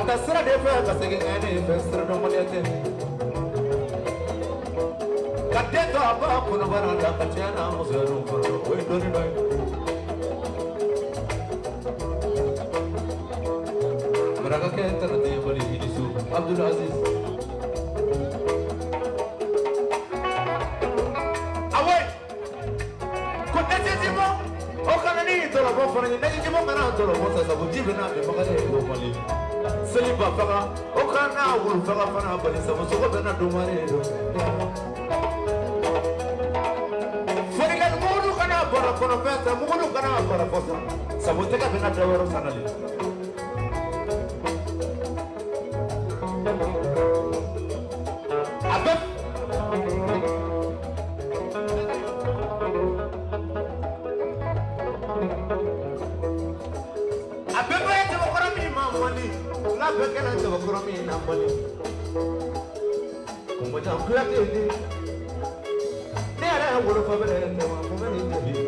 ka sira de fɛ ka segin ɛni fɛ siradɔnbaliya tɛ ka den to a ba kɔnɔbara la ka n'a muso yɛrɛ kɔrɔ o ye dɔɔni dɔ ye. marakakɛ tarate mali inisu abdul aziz. awo ko ɛtɛtɛmɔ o kana ni tɔlɔbɔ fana ye ɛtɛtɛmɔ kana tɔlɔbɔ sasabu n'a mɛ bakari ye. seliba faga o kana wulu faga fana balisa musogo bɛna domare do forikan mugulu kana bara kɔnɔfɛn ta mugulu kana bara kɔsa sabu tɛgɛ bɛna dawɛrɛ sanali. لا تهدي دار غرفة بلا توام وما نتهدي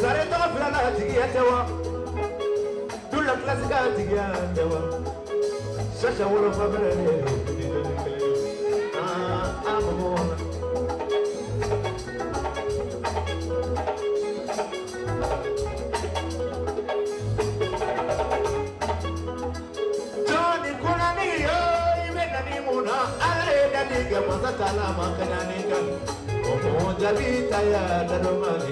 سريت غفلة لا تجي توا دولك لازقة تجي توا شاشة ورفة بلا la vita ya da romani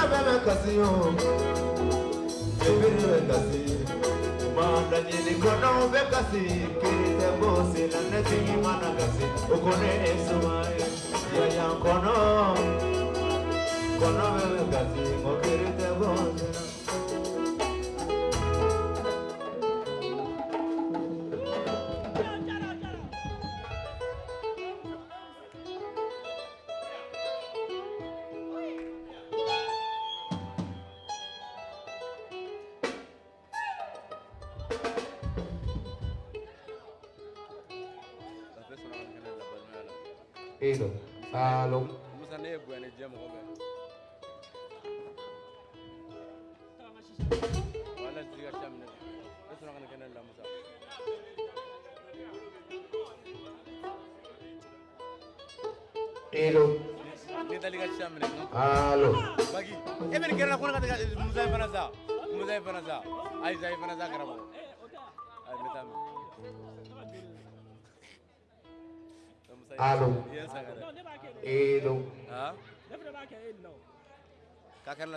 Na Ngokirite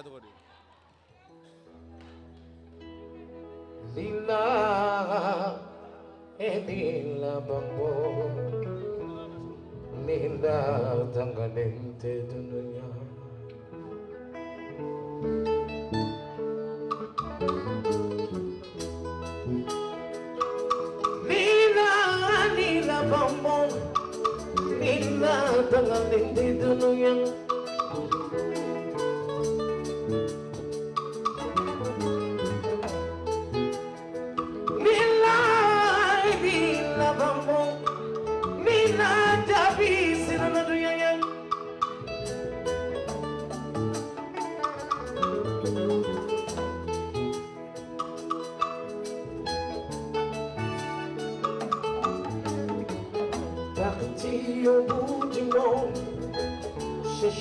cogo di Lila. Elila bambo. Lila tangalente dunia. Lila, lila bambo. Ina tangan di dunia.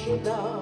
ajudar.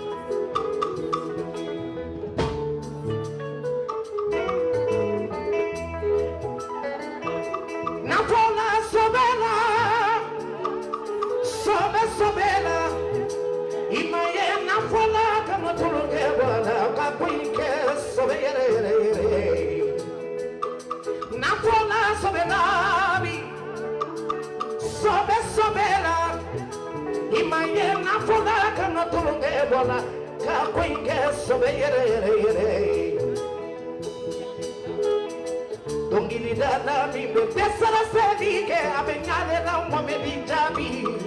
love me, professor, I said, yeah, I've been out of love, woman, be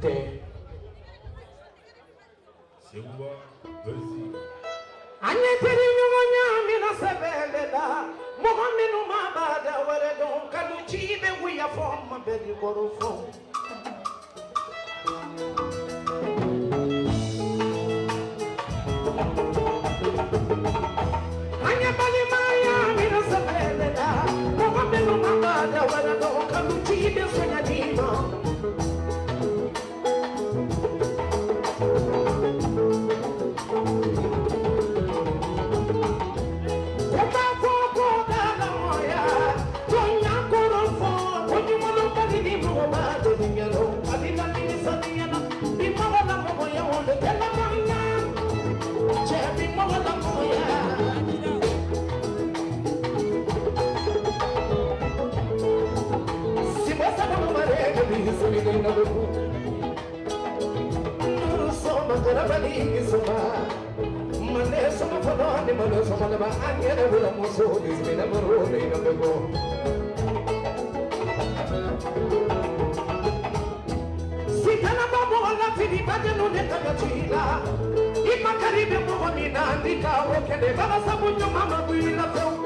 te Sewa versi Anye teri nyongo nyami na sebele da Muhammadu mabada wale don Kalu chibe wiya foma beli నిలిగినవు సోమగల బలిగి Suma మనే సుమఫలాని మను సమలవ అంగెనవులము సోది స్మినమరు నిలిగినవు Vajanu netaka chila. Ima karibe mwani na andika Okele baba sabu nyumama kuila feu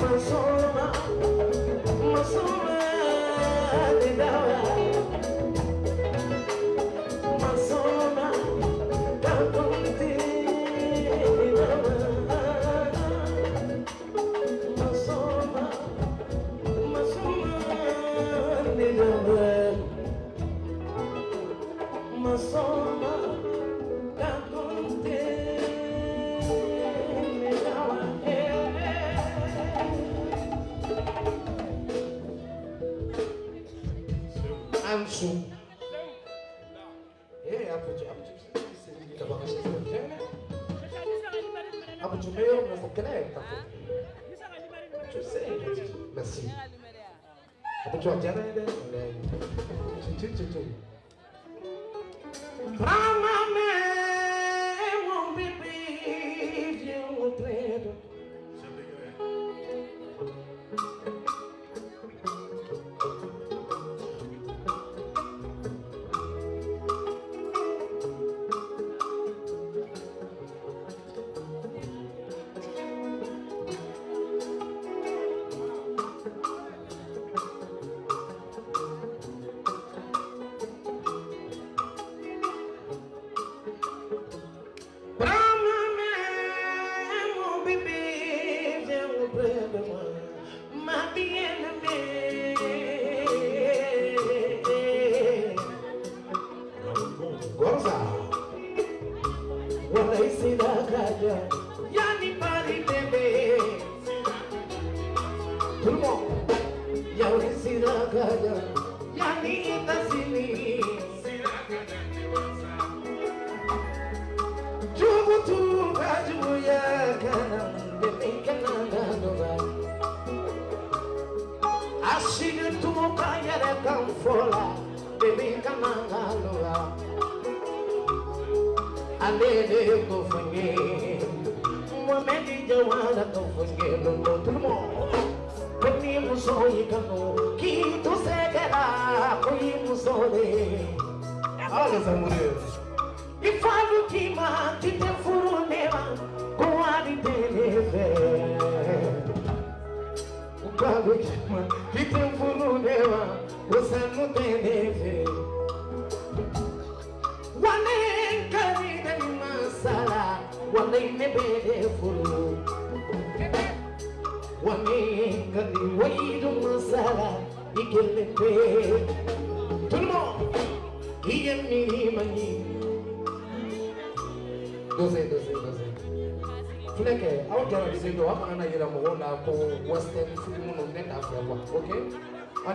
Masuma, Masuma.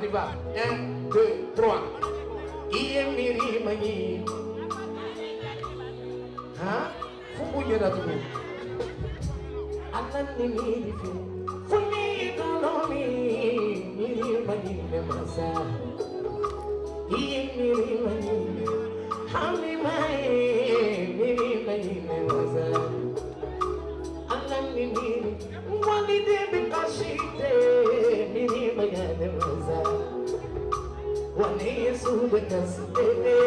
y va. Un, deux, trois. Iyemiri mani. Ha? Fuku yada tu. Alan ni miri fi. Funi dolo mi. Miri mani me masa. Iyemiri mani. Hami mai. Mani me masa. Alan ni miri. Wali de. me, Subitas, baby.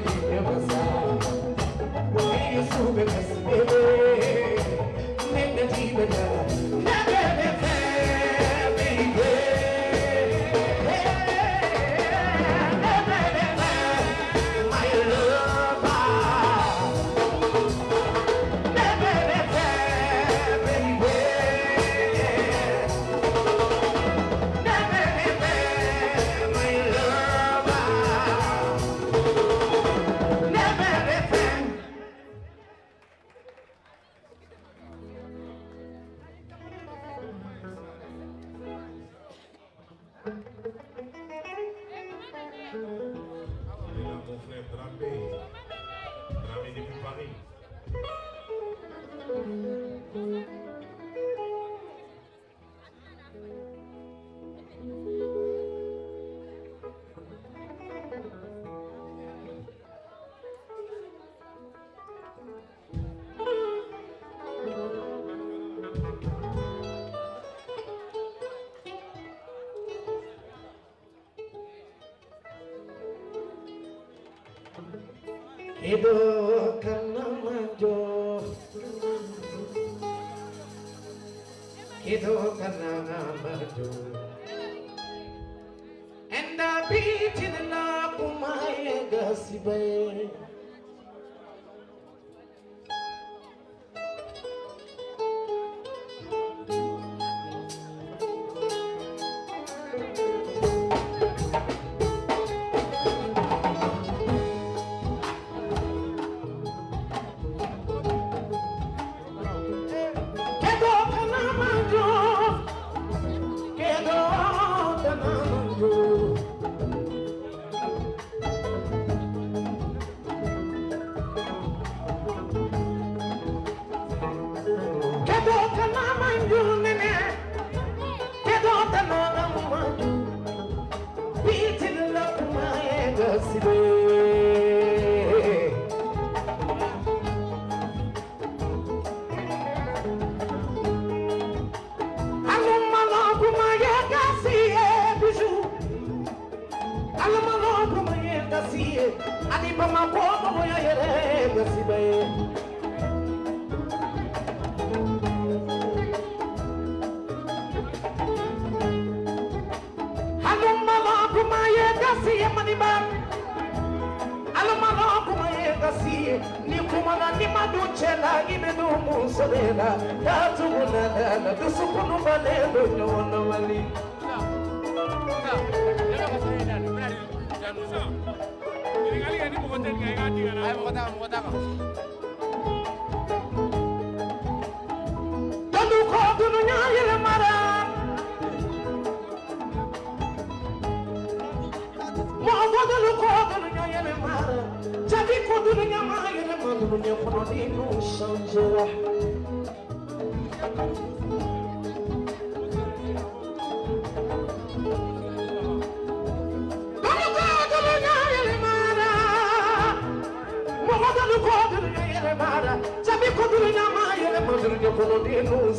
olho e meu pensar No meio subversão తెలిసిన ఇద్దరు musulina na tubuna na dusukunu maneno nyono wali. Tanu ko dunu nyayele mara. Mo bodulu ko dunu nyayele mara. Jadi ko dunu nyayele mara Dunu nyakono dinu sanjera. ಏನು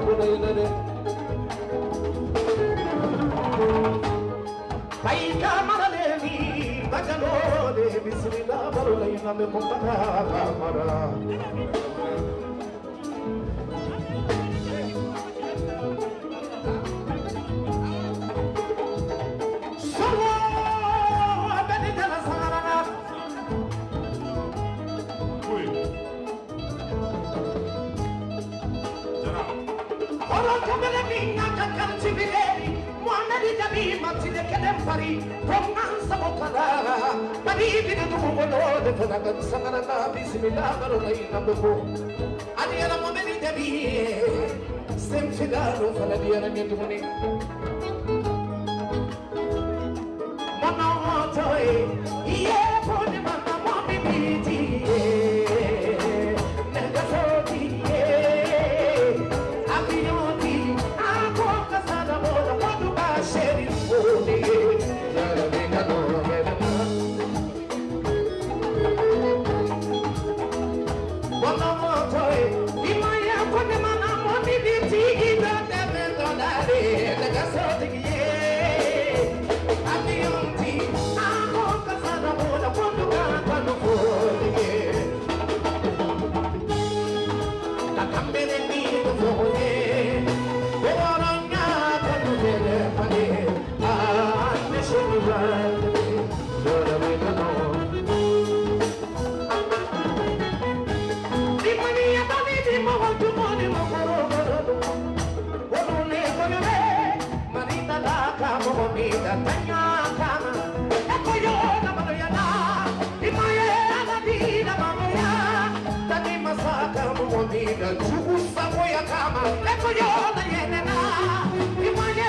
bulayna Baika maraleni bajalole bismillah barulayna Ora kamere minga kakar chibireri Mwana di jabi matide kedem pari Pongan sabo kadara Badi bina tu mungolo de fadagat sangara na bismillah barulay na buko Adi ala mo meni jabi Sem ala nyetu muni Mana toy sabo ya kama Eko yo na yene na Imaye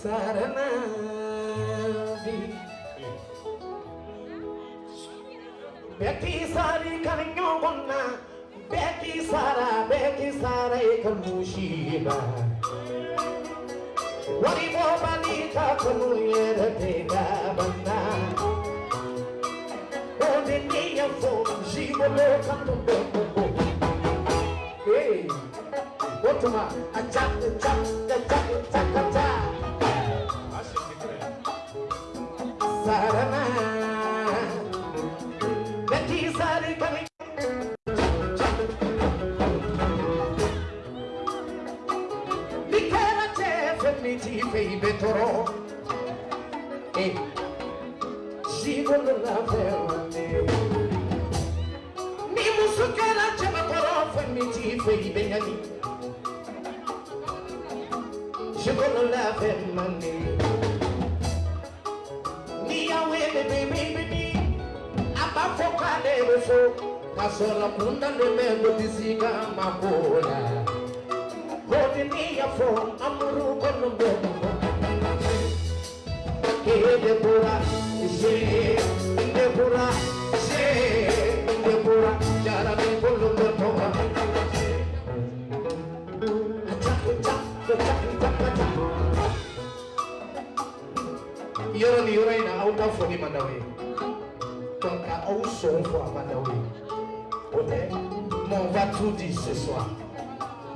Sarana di Beki sari kalinyo gonna. Beki sara beki sara ikal mushiba. Wari mo balika kanu yere tega banda. Onde niya fo jibo lo kanto beko Je veux la y'a wele bebe bebe a b'a fɔ k'ale bɛ so k'a mako la o de n'i y'a fɔ amuru kɔnɔ de bɔra se de bɔra se de bɔra jarabi yɔrɔ ni yɔrɔ in na aw ta fɔli man d'aw ye ka aw sɔn fɔ a man d'aw ye o tɛ mais on va tout dire ce soir.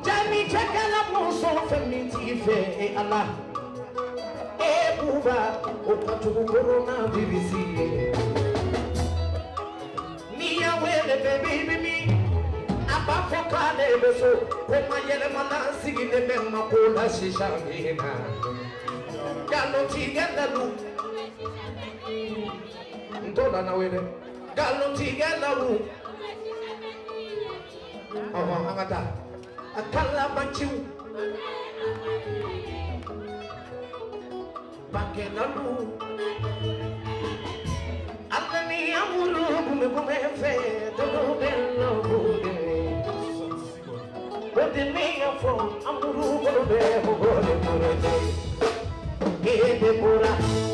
jaabi cɛkɛla muso fɛn min t'i fɛ e ala. E buba o ka jugu korona birisi ye n'i y'a wele bɛɛ b'i bimi a b'a fɔ k'ale bɛ so ko ma yɛlɛmana sigilen bɛ ma ko la sisan min na nkalontigɛ lalu n t'o la n'aw ye dɛ nkalontigɛ lalu ɔhɔn an ka taa a kalabanciw bakɛlalu ala ni amuru gumegume fɛ tolo bɛ lɔbu de o de ne y'a fɔ amuru bolo bɛ mɔgɔ de bolo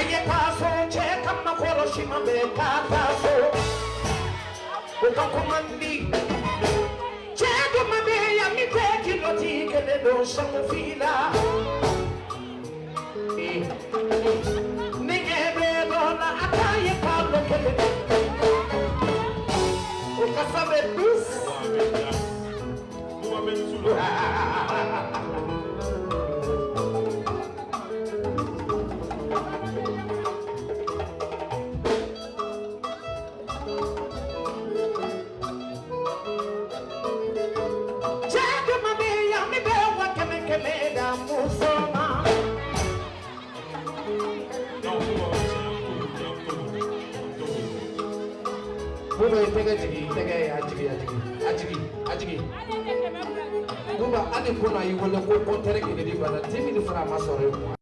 aye taso che kama koroshi mabe ka taso uka kumandi che do mabe ya mi te kilo ti kele do shamu fila ninge be do na ataye palo kele uka sabe bus Ah, tɛgɛ jigi tɛgɛ ye a jigi a jigi a jigi a jigi n'u bɛ hali kunna y'i wele ko kɔntɛri kelen de b'a la ten min fana a ma sɔrɔ yen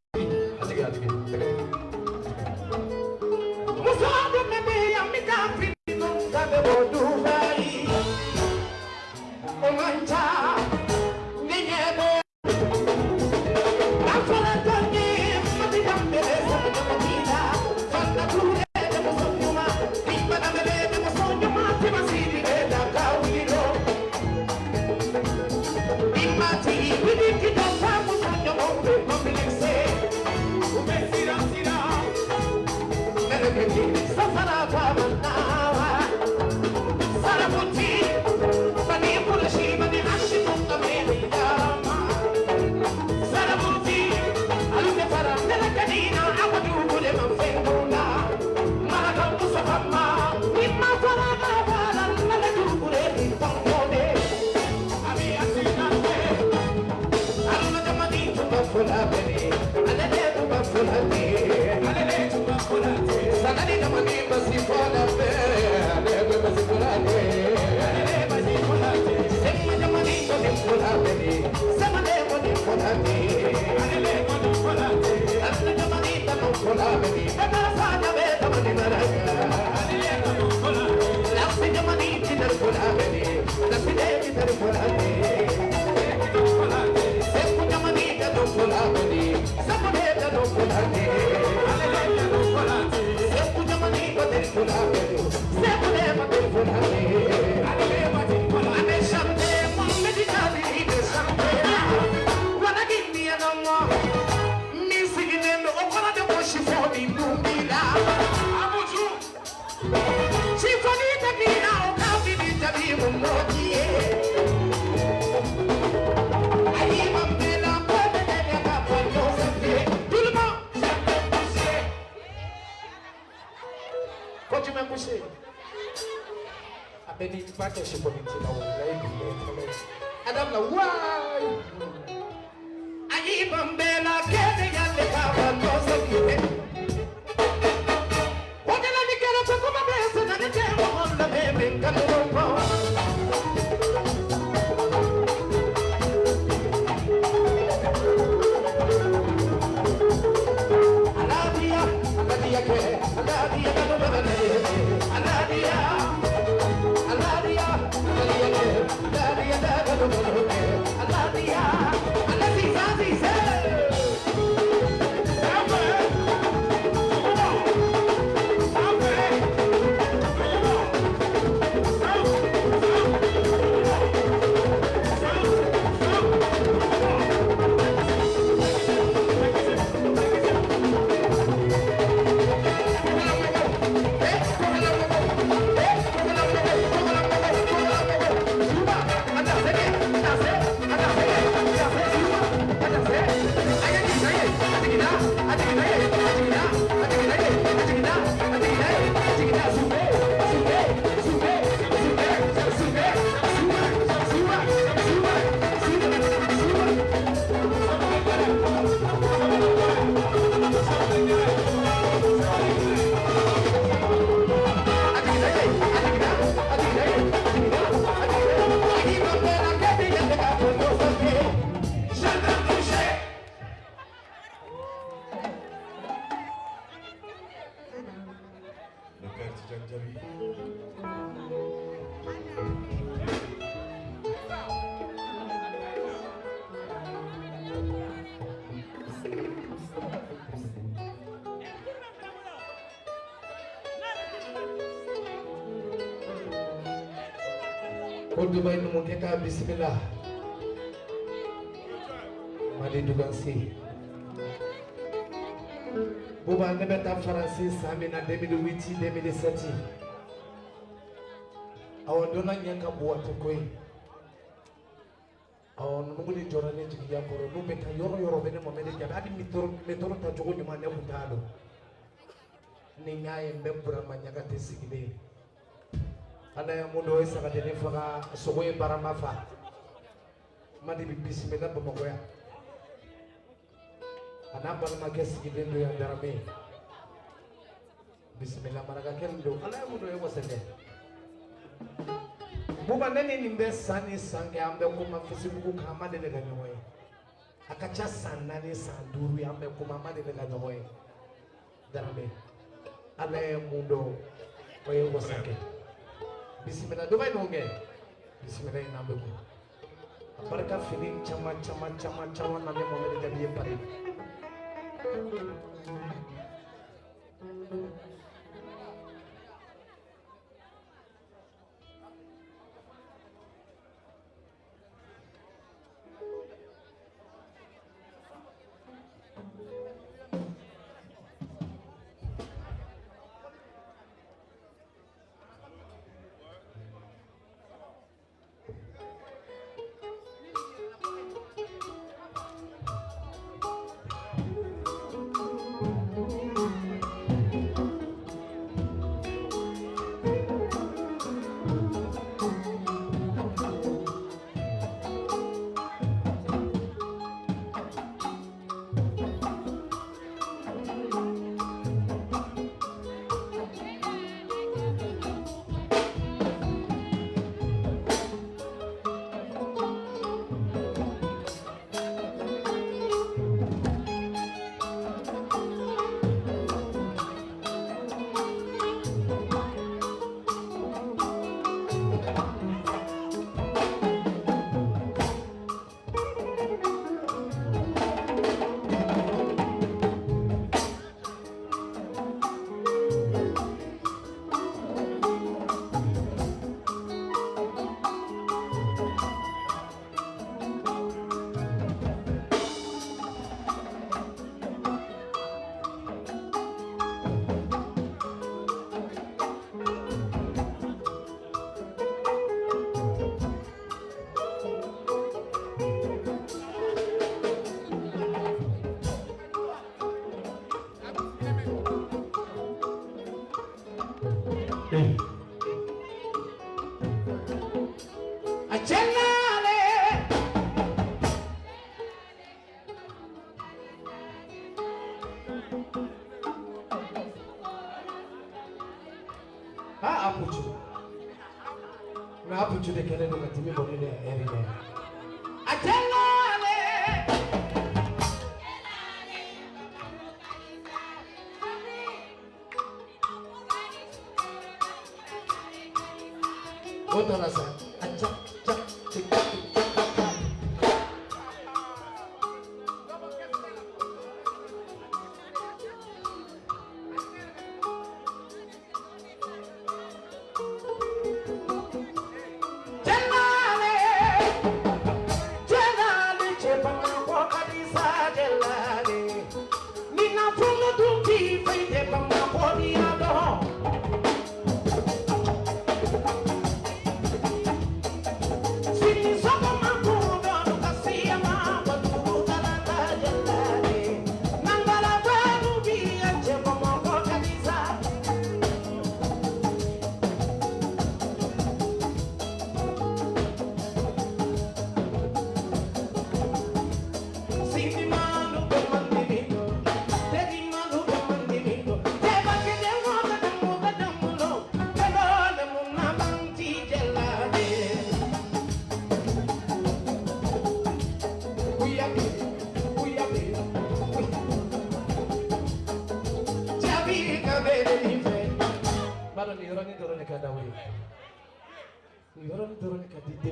Спасибо. Elisabeth Francis Amina 2008 2007 awodona nyaka buwate kwe awon nunguli jora ne jigi ya koro. Nu beta yoro yoro bene mo mede jabe adi mitoro mitoro ta jogo nyuma ne butalo ni nyaye mbe burama nyaka ana ya mundo we saka de ne faga sogo e barama fa madi bi bismillah bamagoya ana balma ke ndo ya darame bisimila maraka don ala ye mun ye wasakɛ buba ne ni nin bɛ san kuma fesibuku kan an ma deli ka ɲɔgɔn ye a ka ca kuma ma deli ka ɲɔgɔn ala ye mun dɔn o bisimila dɔ bɛ bisimila in na bɛ fini caman caman caman caman na ne mɔmɛ de jabi ye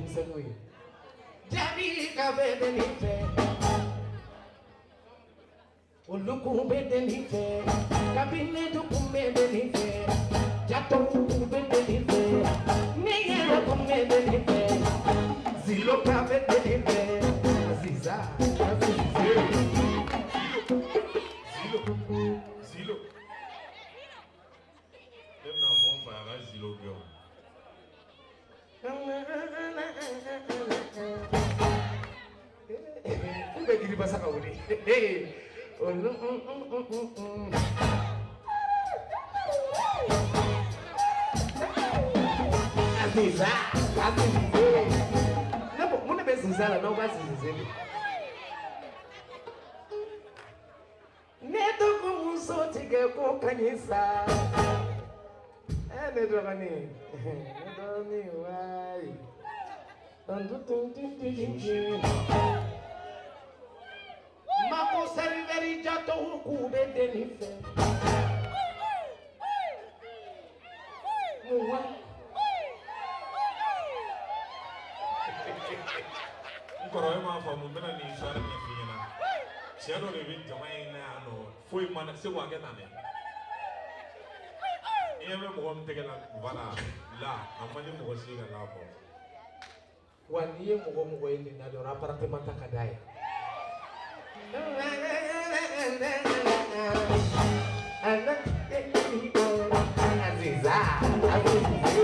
msengwe Jamaica bede Uluku bede nife Kabine duku bede nife Jato kuku bede nife Niyera kumede masa aure aziza azize. Nabo muna bezizala nawubazizizeli neto kumusothi ke kukhanyisa. Neto kaningi neto kaningi hayi Mako seriveri jato huku bende nife. Muwe. Mkorowe mafamu mbena ni ishara ni fina Siano livi jama ina ano. Fui mana si wage nane Iye me mwa mteke na vana La amanyi mwa siga na po Waniye mwa mwa ini na dora aparate mata kadaya Aziza, Aziza.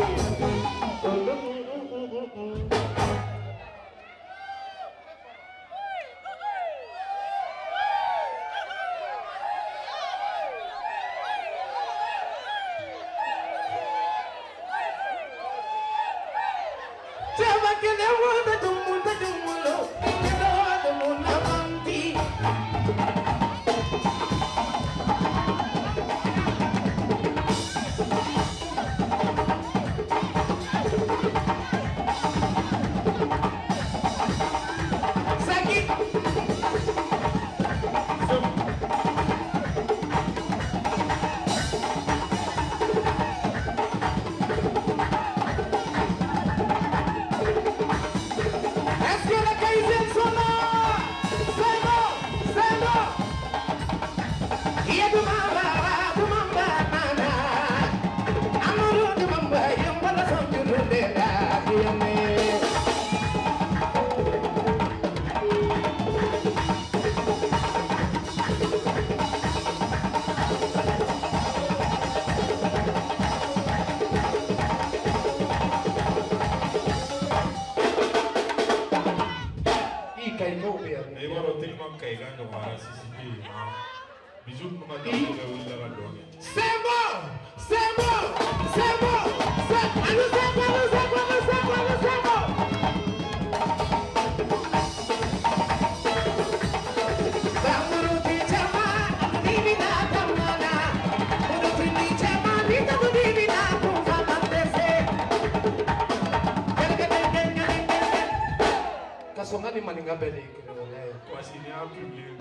happening, you é like, because in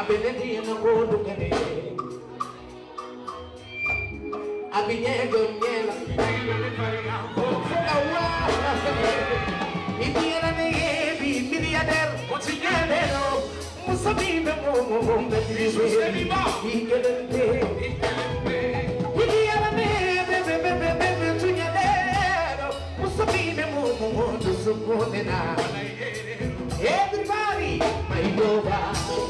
abenedi na kodu kene. Abinye gonyela awa ibiera ne ebi miliader otinyelero musabina mo mo mo Jesus ebiba ikelente ikelente ibiera ne be be be be be be tunyelero musabina mo mo mo dusukonena Everybody, my lover.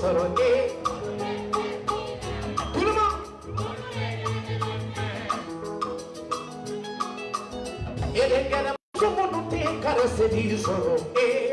sorote Kuluma Ele quer a mão, só quando tem cara, se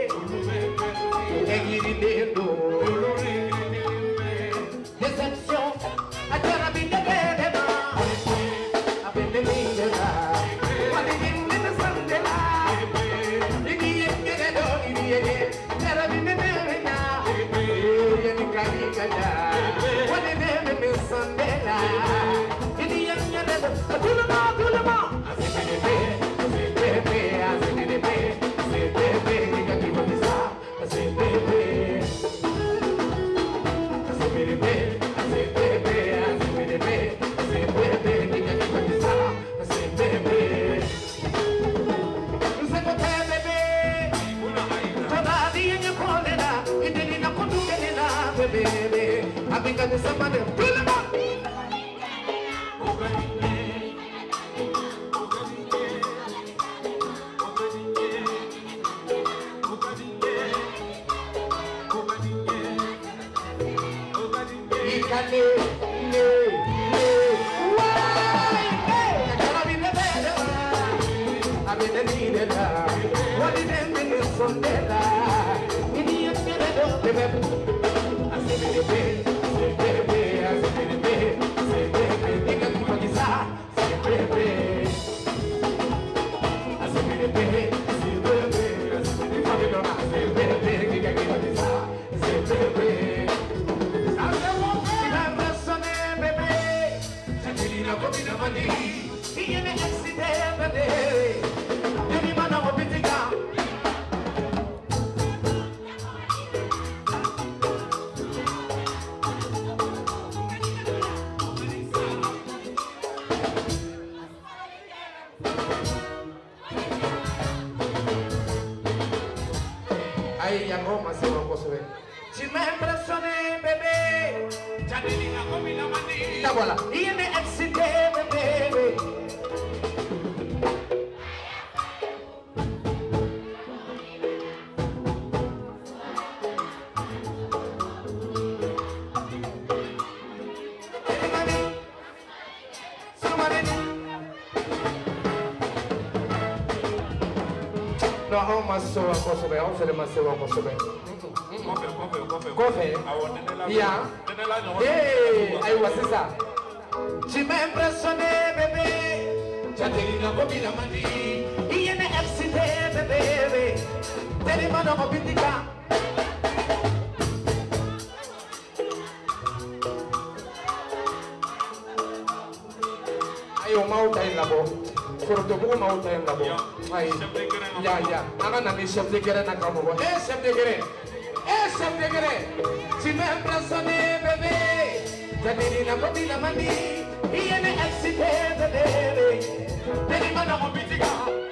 Samane, Ya voilà. Y me excité, bebé. No, aw ma se wa kosɛbɛ anw fɛnɛ ma se wa kosɛbɛ kɔfɛ yan ee ayiwa sisan tu m'as impressionné bébé jadelina ko bila man di i ye ne excité bébé tellement nɔgɔ bi di kan ayi o m'aw ta in labɔ forotobugu m'aw ta in labɔ ayi ya ya. An ka na chef de gɛrɛ na mɔgɔ eh de gɛrɛ eh chef de gɛrɛ tu m'as impressionné bébé jadelina ko bila man di i ye ne excité bébé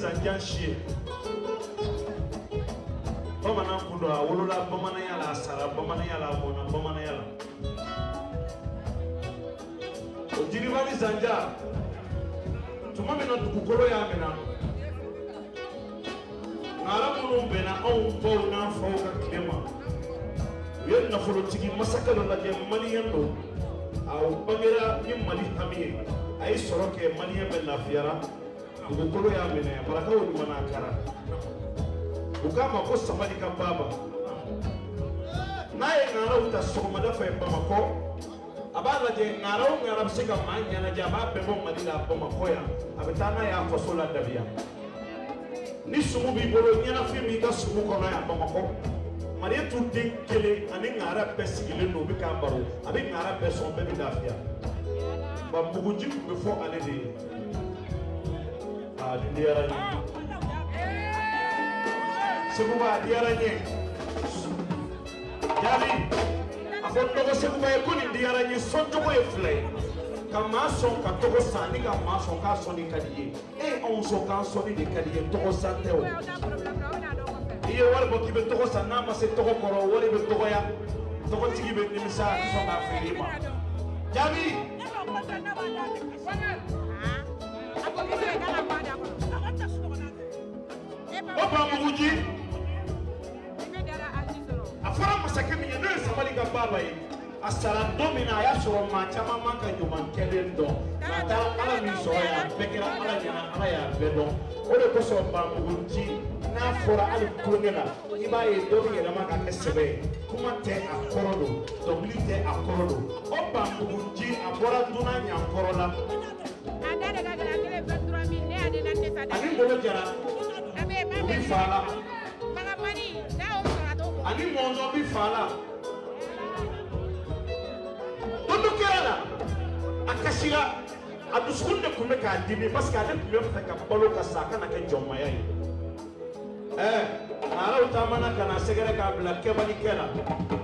zanjan si ye bamanan kun don a wolola bamananya sara bamananya la a mɔna bamananya la o jiriba ni zanja tuma min na dugukolo y'a minɛ nka ala minnu bɛnna anw baw n'an faw ka tile ma u ye nafolotigi masakɛ dɔ lajɛ maliyɛn don a bangera ni mali hami ye a ye sɔrɔ ugukolo yamene balaka olimanakala kugamba kosa balika baba. Naye ŋara utasoma dafa embamako abana je ŋara o ŋara bisika manyana je aba bembo malila bamakoya abetana yakosola dabiya ni sumu b'i bolo ɲɛnafin b'i ka sumu kɔnɔ yan bamakɔ mariyetu den kelen ani ŋara bɛɛ sigilen no u k'a baro a bɛ ŋara bɛɛ sɔn bɛɛ bɛ lafiya wa muguji tun fɔ ale de a nin diyara n ye seguba a diyara n ye jaabi a fɔ dɔgɔ seguba ye ko nin diyara n ye sɔncogo ye fila ye ka maa sɔn ka tɔgɔ san ni ka maa sɔn k'a sɔnni ka di ye e anw sɔn k'an sɔnni de ka di ye tɔgɔ san tɛ o i ye wari bɔ k'i bɛ tɔgɔ san n'a ma a i o bamuguji a fɔra masakɛ min ye n'o ye sabali ka baaba ye. A sara don min na a y'a sɔrɔ maa caman man ka ɲuman kɛlen dɔn. Nka a taara ala min sɔrɔ yan bɛɛ kɛra ala ɲɛna ala y'a bɛɛ dɔn. O de kosɔn bamuguji n'a fɔra hali tulonkɛ la i b'a ye dɔ bɛ yɛlɛma ka kɛ sɛbɛ ye. Kuma tɛ a kɔrɔ don dɔnkili tɛ a kɔrɔ don. O bamuguji a bɔra dunan ɲankɔrɔ la ani ngolo jara bi fa la ani mɔnzɔn bi fa la don dɔ kɛra la a kasira a dusukun de tun bɛ k'a dimi parce que ale tun bɛ fɛ ka balo ka sa a kana kɛ jɔnmaya ye ɛɛ araw taamana ka na sɛgɛrɛ k'a bila kɛbalikɛ la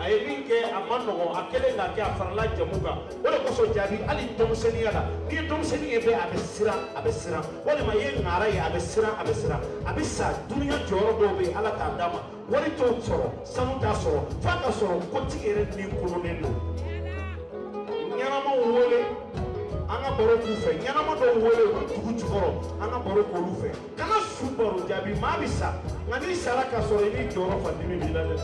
a ye min kɛ a ma nɔgɔn a kɛlen k'a kɛ a farala jamu kan. O de kosɔn jaabi hali denmisɛnninya la n'i ye denmisɛnnin ye bɛɛ a bɛ siran a bɛ siran. Walima i ye ŋaara ye a bɛ siran a bɛ siran. A bɛ sa duniya jɔyɔrɔ dɔw bɛ yen ala t'a d'a ma. Wari t'o sɔrɔ sanu t'a sɔrɔ f'a ka sɔrɔ kotigi yɛrɛ ni kolonnen don ɲɛnamaw wele an ka baro k'u fɛ. Ɲɛnama dɔw wele u ka dugu jukɔrɔ an ka baro k'olu fɛ. Kana su baro jaabi maa bɛ sa. Nka n'i sara ka sɔrɔ i n'i jɔyɔrɔ fa dimi b'i la dɛ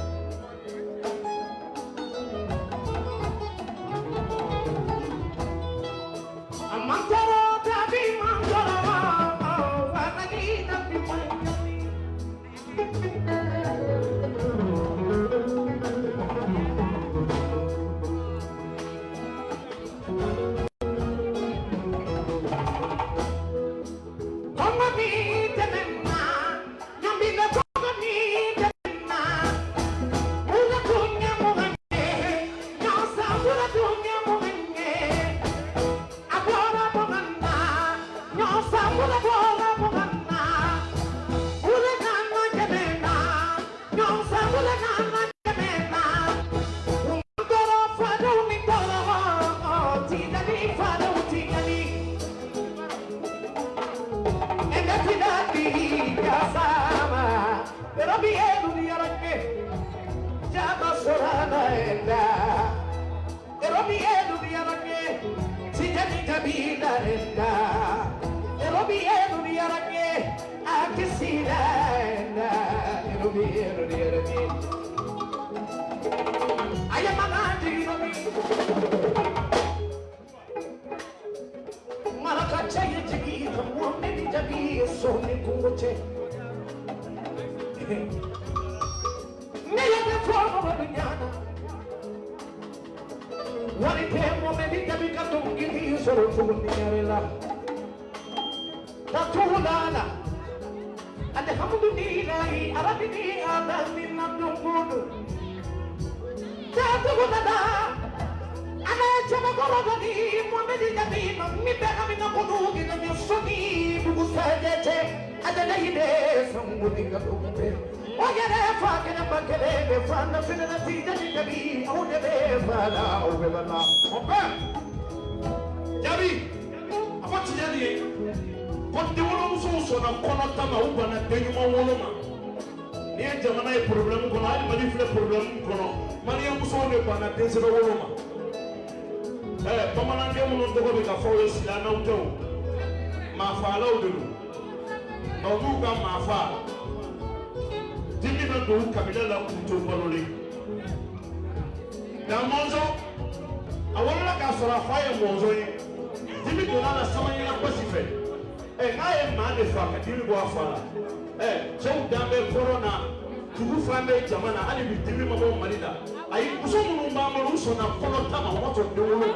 u sɔnna kɔnɔ ta ma o ma sɔn den wolo ma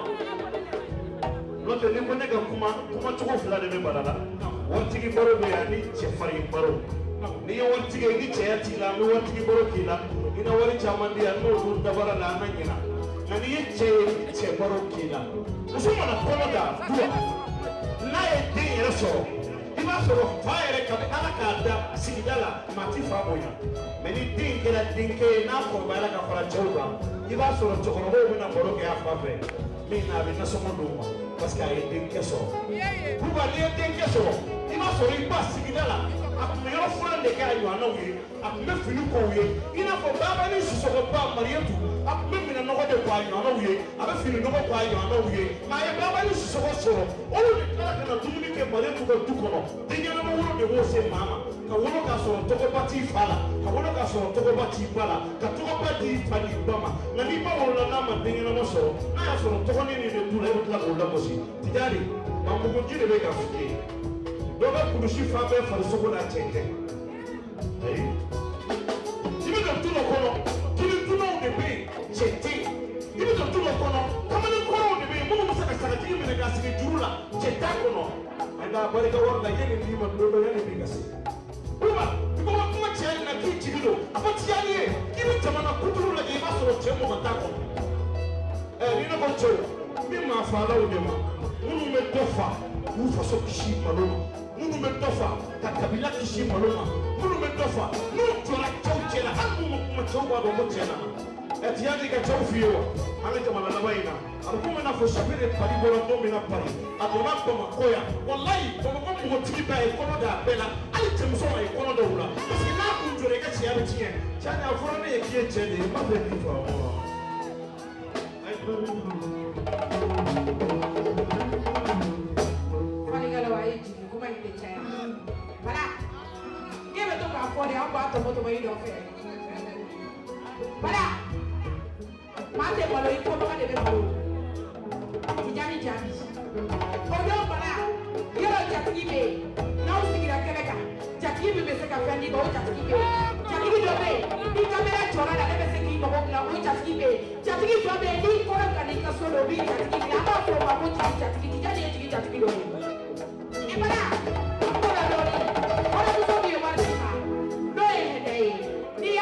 n'o tɛ ni ko ne ka kuma kuma cogo fila de bɛ bala la waritigi baro bɛ yan ani cɛfarin baro. N'i ye waritigi ye ni cɛya t'i la an bɛ waritigi baro k'i la. I na wari caman di yan n'olu dabara la an na ɲina nka n'i ye cɛ ye ni cɛ baro k'i la. Muso mana kɔnɔ da duwa n'a ye den yɛrɛ sɔrɔ sɔrɔ fa yɛrɛ ka ala k'a da sigida la maa ti fa bonya. Mɛ ni den kɛra denkɛ ye n'a kɔrɔbayala ka fara cɛw kan i b'a sɔrɔ cɛkɔrɔbaw bɛna baro kɛ a fa fɛ. Min na a bɛ nasɔngɔ d'u ma parce que a ye denkɛ sɔrɔ. Kuba n'i ye denkɛ sɔrɔ i b'a sɔrɔ i ba sigida la a tun bɛ yɔrɔ furan de kɛ a ɲɔgɔnnaw ye a tun bɛ fini k'o ye i n'a fɔ baba ni sisɔgɔba mariyatu a tun bɛ minɛ nɔgɔ de k'a ɲɔgɔnnaw ye a bɛ fini nɔgɔ k'a ɲɔgɔnnaw ye nka a ye baba ni sisɔgɔ sɔrɔ. Olu de tila ka na dumuni kɛ mariyatu ka du kɔnɔ. Den ɲɛnama wolo de b'o se maa ma. Ka wolo k'a sɔrɔ tɔgɔba t'i fa la. Ka wolo k'a sɔrɔ tɔgɔba t'i ba la. Ka tɔgɔba d'i fa n'i ba ma. Nka n'i ba wolola n'a ma den ɲɛnama sɔrɔ. N'a y'a sɔrɔ tɔgɔnin nin de t'u la i bɛ tila k'o lagosi tijari mamuguji de bɛ ka f'i ye dɔ bɛ kulusi fan bɛɛ farisogo la cɛncɛn ayi. I bɛ ka du dɔ kɔnɔ kiri dunnaw de bɛ yen cɛ tɛ yen i bɛ ka du dɔ kɔnɔ kamalen kɔrɔw de bɛ yen minnu bɛ se ka sagatigi minɛ k'a sigi juru la cɛ t'a kɔnɔ. A barika wari la yanni n'i ma don dɔ yanni n'i ka se. Kuba i ko kuma cɛ na k'i jigi don. A fɔ tiyani ye k'i bɛ jamana kuturu lajɛ i b'a sɔrɔ cɛ mɔgɔ t'a kɔnɔ. Ɛ ni ne ko cɛw n maa faalaw de ma minnu bɛ dɔ fa k'u faso kisi malo ma minnu bɛ dɔ fa ka kabila kisi malo ma minnu bɛ dɔ fa n'u jɔra cɛw cɛ la hali n'u ma kuma cɛw b'a dɔn ko cɛ nana ɛ tiyani ka cɛw f'i ye wa an ka jamana laban in na a bɛ komi n'a fɔ sapere pari bɔra don min na pari a donna bamakɔ yan walayi bamakɔ npogotigi b'a ye kɔnɔ d'a bɛɛ la hali cɛmuso ma ye kɔnɔ dɔw la parce n'a kun jɔra i ka cɛya bɛ tiɲɛ cɛni a fɔra ne ye k'i ye cɛ de ye n b'a fɛ k'i faamu wa. Bɛ to k'a fɔ de an b'a tɔmɔ tɔmɔ i nɔfɛ bala maa tɛ malo i kɔnɔga de bɛ malo tijani. Jaabi o don bala jatigi bɛ yen n'aw sigira kɛnɛ kan jatigi min bɛ se ka fɛn d'i ma o jatigi bɛ yen jatigi dɔ bɛ yen ni kamera jɔra la ne bɛ se k'i mago dilan o jatigi bɛ yen jatigi dɔ bɛ yen n'i kɔrɔ ka n'i ka so dɔ o b'i jatigi minɛ an b'a fɔ o ma ko tigi jatigi tija de ye tigi jatigi dɔ ye i mana ko la dɔɔni kɔrɔmuso min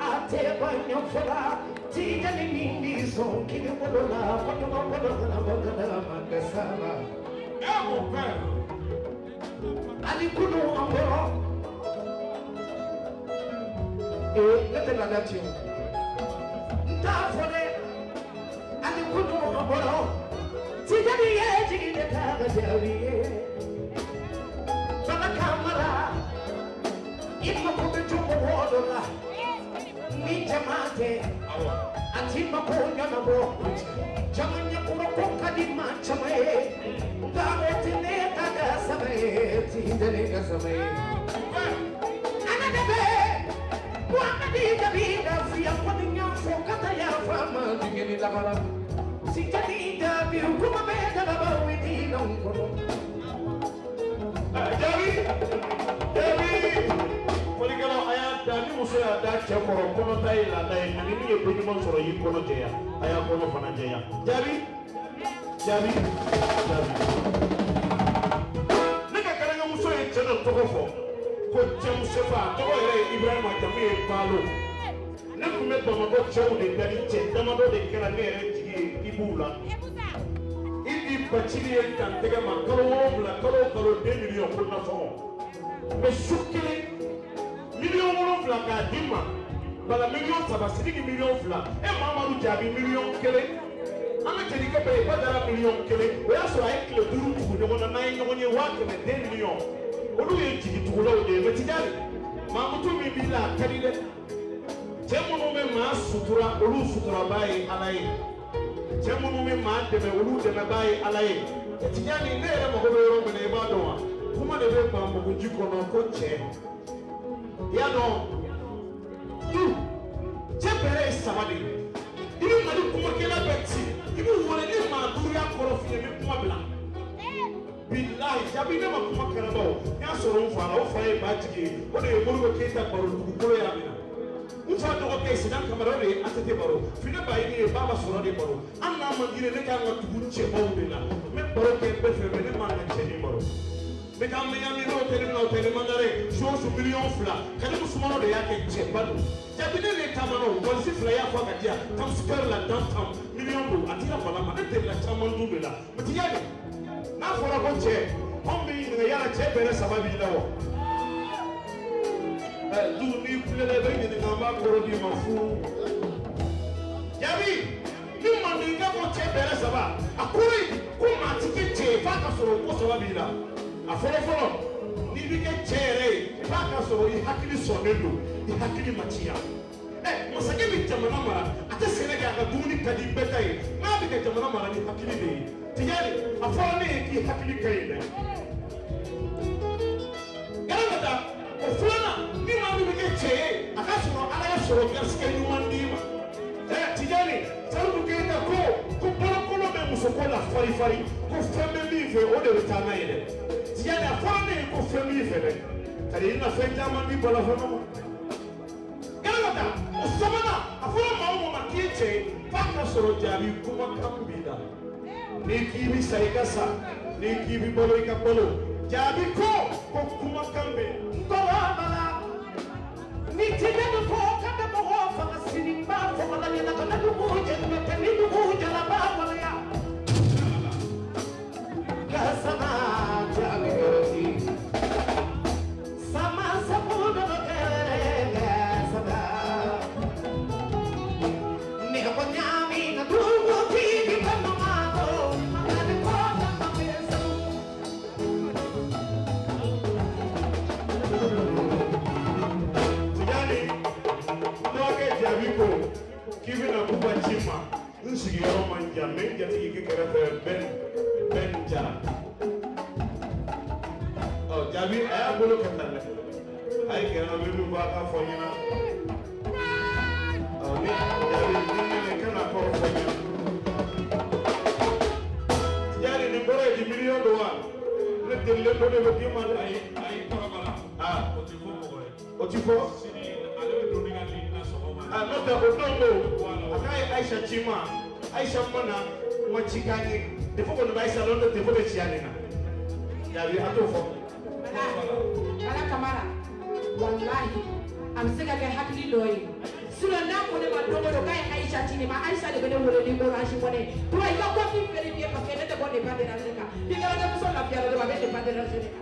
ate banyo fola. Tigani nini son kini wolola, kotono wolola wolola mandesala. Amo pẹ́. Ali kunu amboro. Eh, lete la dati o. Nta fole, ali kunu amboro. Tigani ye ga samae. Anadebe, Muhammadi Dabida, Fia Padinya, Fokata ya Fama, Dingeni Labala. Sikati Dabi, Kuma Beda Laba, Widi Longono. Jaabi y'a da ni muso y'a da cɛ kɔrɔ kɔnɔ ta ye laada ye ani min ye ko ɲuman sɔrɔ y'i kɔnɔ jɛya a y'a kɔnɔ fana jɛya jaabi jaabi jaabi. ne ka kɛnɛkɛmuso ye cɛ dɔ tɔgɔ fɔ ko cɛmusofa a tɔgɔ yɛrɛ ye ibrahima jamu ye baalo ne tun bɛ bamakɔ cɛw de dali cɛ damadɔ de kɛra ne yɛrɛ jigi ye i b'u la. i di bacili ye dan tɛgɛ ma kalo wolonwula kalo o kalo den miliyɔn ko nasɔngɔ mɛ su kelen miliyɔn wolonwula k'a di ma bala miliyɔn saba sidiki miliyɔn fila e mamadu jaabi miliyɔn kelen an ka jelikɛ bɛɛ ye badara miliyɔn kelen o y'a sɔrɔ a ye tile duuru tugu ɲɔgɔn na n'an ye ɲɔgɔn ye waa kɛmɛ den miliyɔn olu ye jigitugulaw de ye mɛ tijani mamutu min b'i la a ka di dɛ cɛ minnu bɛ maa sutura olu suturaba ye ala ye cɛ minnu bɛ maa dɛmɛ olu dɛmɛbaa ye ala ye tijani ne yɛrɛ mago bɛ yɔrɔ min na i b'a dɔn wa kuma de bɛ ban muguji kɔnɔ ko cɛ i y'a dɔn du cɛ bɛrɛ ye saba de ye i bɛ mali kumakɛla bɛ ci i bɛ wele ni maa duuru y'a kɔrɔ f'i ye i bɛ kuma bila bilahi jabi ne ma kuma kɛnɛbaw n y'a sɔrɔ n fa la o fa ye ba jigi ye o de ye moribo keyita baro dugukolo y'a minɛ n fa dɔgɔkɛ sidan kamara o de ye atete baro fine ba ye baba sɔrɔ de baro an n'a man gire ne kan ka tugu cɛbaw de la n bɛ baro kɛ bɛɛ fɛ mɛ ne man ka cɛ ni baro bɛ na o miliyɔn fila y'a fɔ ka di yan tamsukɛri la dantam miliyɔn don a tila bala ma ne delila caman dun de la mɛ ti yali n'a fɔra ko cɛ anw bɛ ɲininka yala cɛ bɛrɛ saba b'i la wa ɛ du n'i kulela i bɛ ɲininka an b'a kɔrɔ d'i ma fu jaabi ni mandenka ko cɛ bɛrɛ saba a kɔrɔ ye ko maa ti kɛ cɛ ye f'a ka sɔrɔ ko saba b'i la a fɔlɔ fɔlɔ n'i bɛ kɛ cɛ yɛrɛ ye f'a ka sɔrɔ i hakili sɔnnen don i hakili ma tiɲɛ ɛ masakɛ bɛ jamana mara a tɛ sɛnɛ kɛ a ka dumuni ka di bɛɛ ta ye n'a bɛ ka jamana mara ni. Hakili de ye tijani a fɔra ne ye k'i hakili ka ɲi dɛ galamata o filanan ni maa min bɛ kɛ cɛ ye a ka sɔrɔ ala ye sɔrɔ garisigɛ ɲuman d'i ma ɛ tijani salimu keyita ko ko bolokolo bɛ musoko la farifari ko fɛn bɛ min fɛ o de bɛ taa n'a ye dɛ Tiens, la femme est confirmée. C'est-à-dire, il a fait tellement dit pour la femme. Galata, au Samana, avant ma kitche, pas de sorotiabi, pour ma cambida. Nikibi Saikasa, Nikibi Bolo Ikapolo, Jabi Ko, Kokuma Kambe, Ndolabala, Nitiya Nako, Kanda Boho, Fanga Sinimba, Fanga Nana, Kanda Nuku, Jadu Matani Nuku, n sigiyɔrɔ man jan n bɛ n jatigi kɛ kɛrɛfɛ bɛn bɛn jara ɔ jaabi a y'a bolo kɛ tan dɛ. A ye gɛrɛ n na n bɛ min fɔ a k'a fɔ n ɲɛna. Ɔ ni jaabi ni ne ne kan ka kɔrɔ fɔ n ɲɛna. Yali nin kɔrɔ ye di miliyɔn don wa? Ne delilen dɔ de bɛ d'i ma dɛ ayi ayi kɔrɔbala aa o ti fɔ mɔgɔ ye o ti fɔ. sini ale bɛ don ne ka ligne na sɔgɔma. A n'o tɛ o don ko ayi aisha chima aisha mana wachikani defo kono baisha londo defo de chiani na yabi atofo ala kamara wallahi am se ka kɛ hakili dɔ ye n'a ko ne ma don o don k'a ye aisha ti ma aisha de bɛ ne wele ni orange money tura i ka kɔfi feere bi ye parce que ne tɛ bɔ dépend de la ne kan n'i kɛra ne muso lafiya la dɔrɔn a bɛ dépend de la ne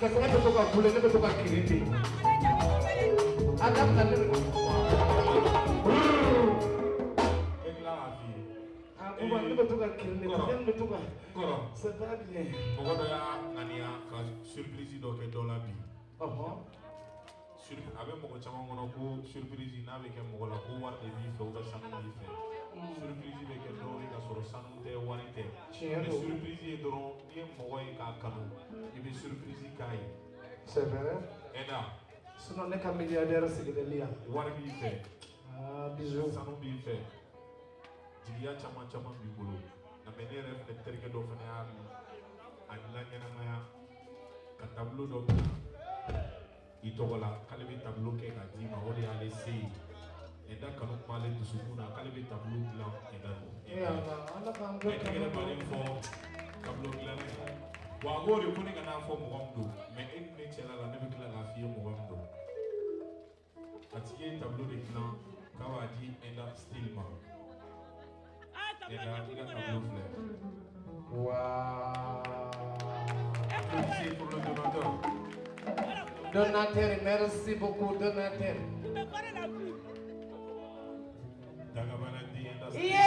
ye Aku bukan ni betul kau kiri ni. Yang betul kau. kɔrɔ Sebab ni. mɔgɔ dɔ y'a ŋaniya ka surprise dɔ kɛ dɔ la a surprise n'a la surprise dying. C'est vrai. Et là. Sinon, on est qu'un milliardaire, c'est que l'IA. What do you fait? Ah, bisous. Ça nous dit fait. Jigiya caman caman b'i bolo. Na mɛ ne yɛrɛ fɛnɛ terikɛ dɔ fɛnɛ y'a mɛn. A dilan ɲɛnamaya. Ka tableau dɔ bila i tɔgɔ la k'ale bɛ tableau kɛ k'a d'i ma o de y'ale se ye. ɛda kanu kumale dusukun na k'ale bɛ tabulu dilan ɛda don. ɛda yɛrɛ baden fɔ tabulu dilanna ye wa a b'o de ko ne ka n'a fɔ mɔgɔ min don mɛ e ni ne cɛla la ne bɛ tila k'a f'i ye mɔgɔ min don a tigi ye tableau de dilan k'a b'a di ɛda style ma ɛda i ka tableau filɛ applaudissez pour le donateur. Donateur, merci beaucoup, donateur. dagabana di style.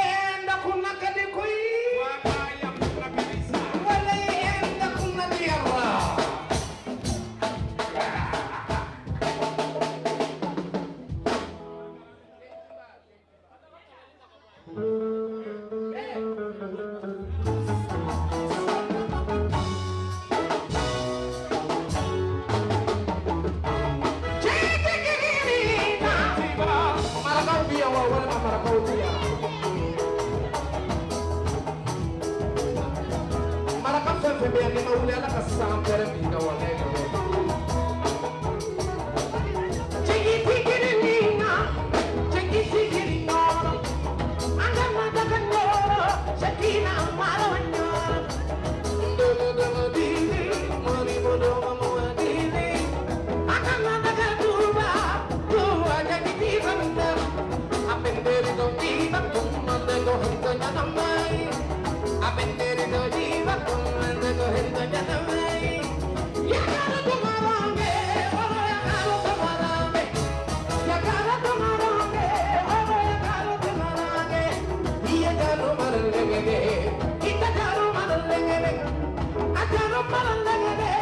mara lagare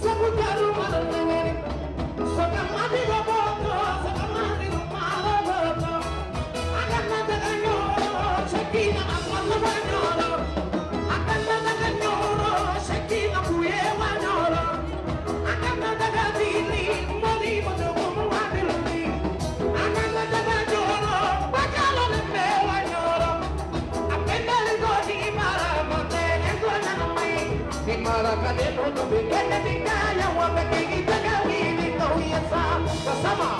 sabu daru بجنة النعلة وبكيجي بجاوي قوية صعب فسمع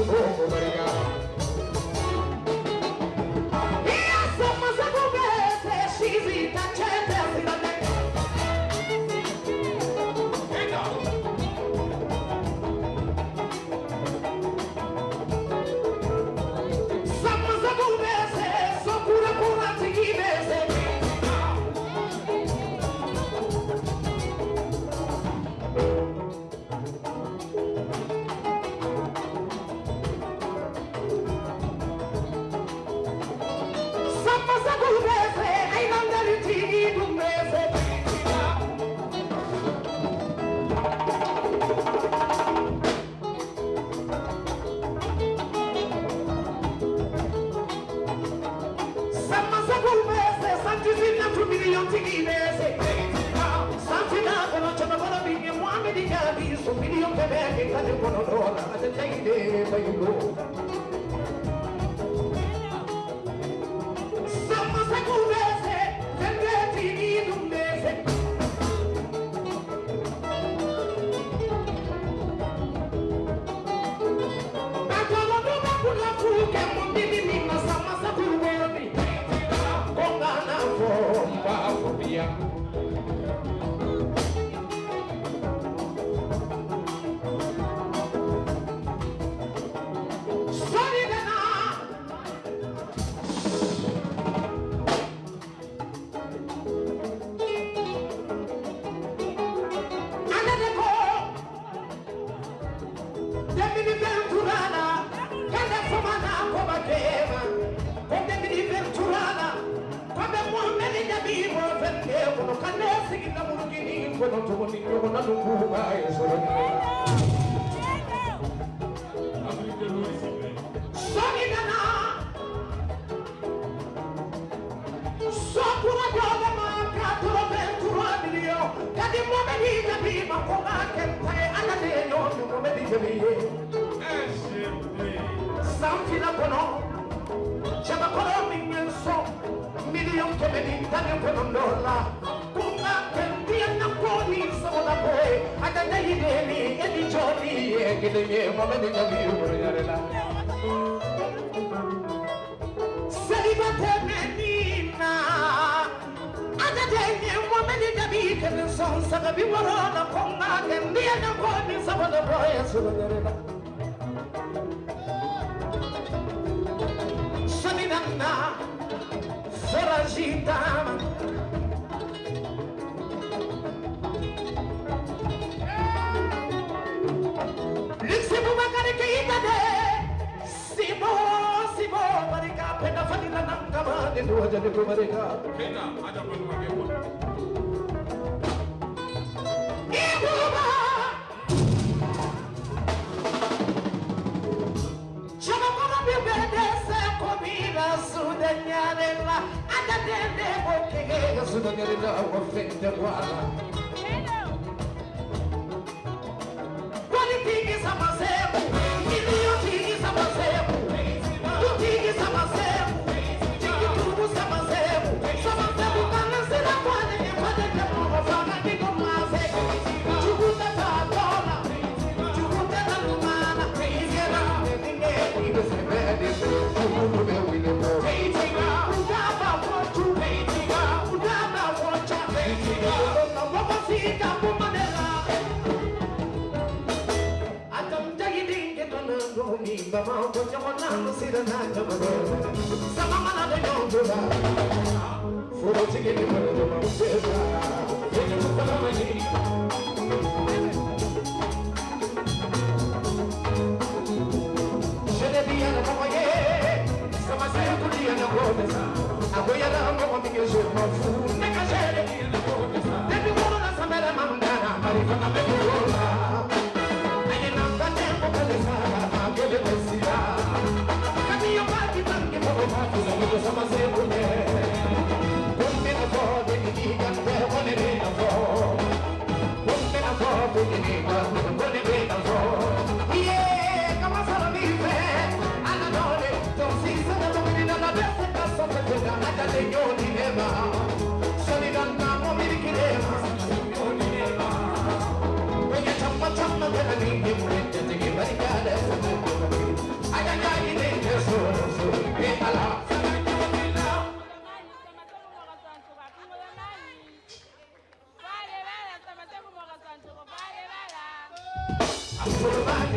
Oh, my God.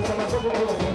que se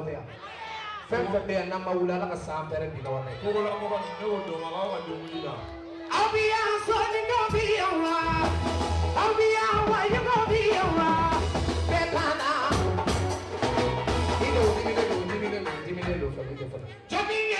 o tɛ yan fɛn fɛn bɛ yan n'an ma wuli ala ka san bɛrɛ bi ka wari Kogola mɔgɔ ne y'o dɔn a b'aw ka dumuni na. aw bi yan sɔɔni dɔw bi yan wa aw bi yan wa ɲɛmɔgɔw bi yan wa bɛɛ kan na. i do diminen do diminen do diminen do fɛn tɛ fɔlɔ. jɔnni ye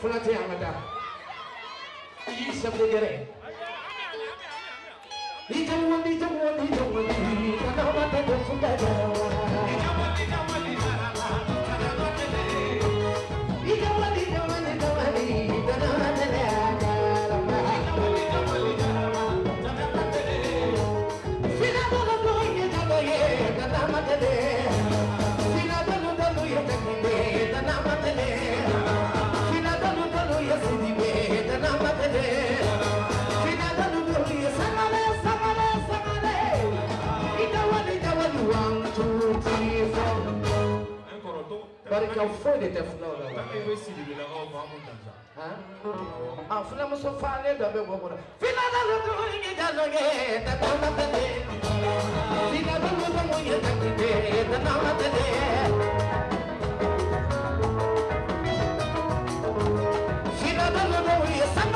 플라테 양하다 이성대결에 이정원 이정원 이정원 이정원한테 복순가자 karika foyi de tɛ fulaw la wa. a filamuso falen dɔ bɛ bɔ kɔnɔ. filadalodo ye jaloge tatama tɛlɛ filadalodo ye jaloge tatama tɛlɛ filadalodo ye sama.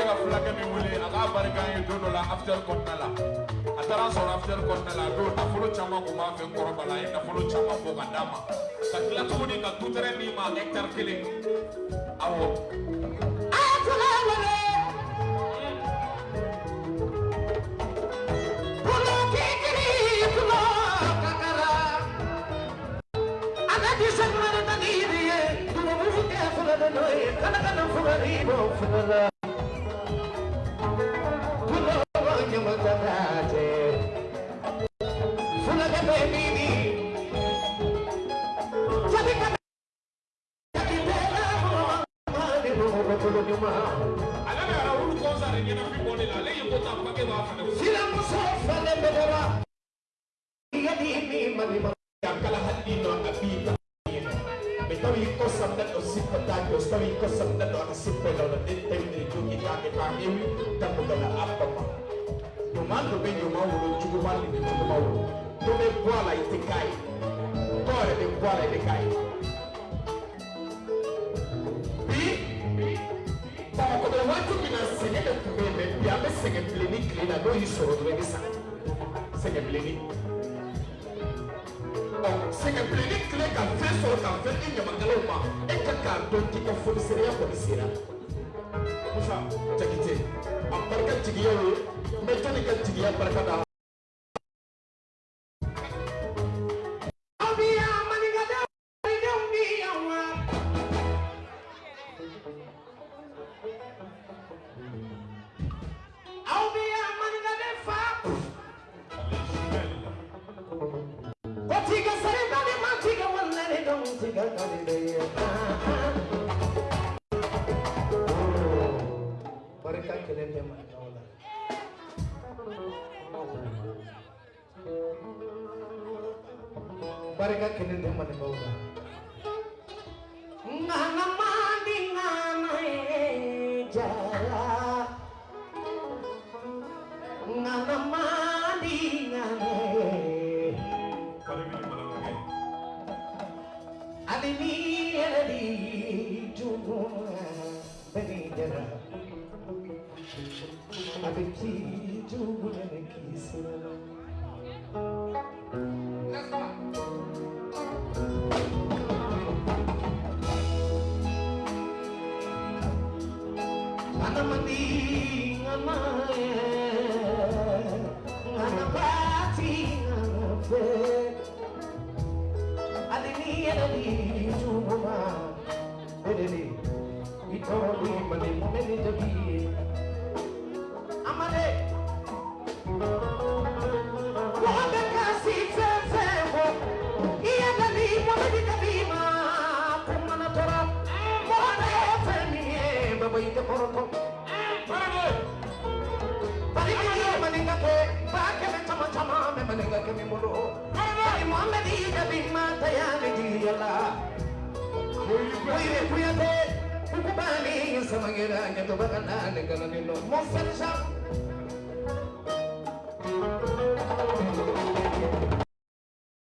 ne ka fulakɛ min wuli a k'a barika an la afitɛri kɔnɔna la a taara an sɔrɔ afitɛri kɔnɔna la a don nafolo caman kun b'an fɛ n kɔrɔba la a ye nafolo caman bɔ ka ka tila tuguni ma hɛkitari kelen awɔ. a haga que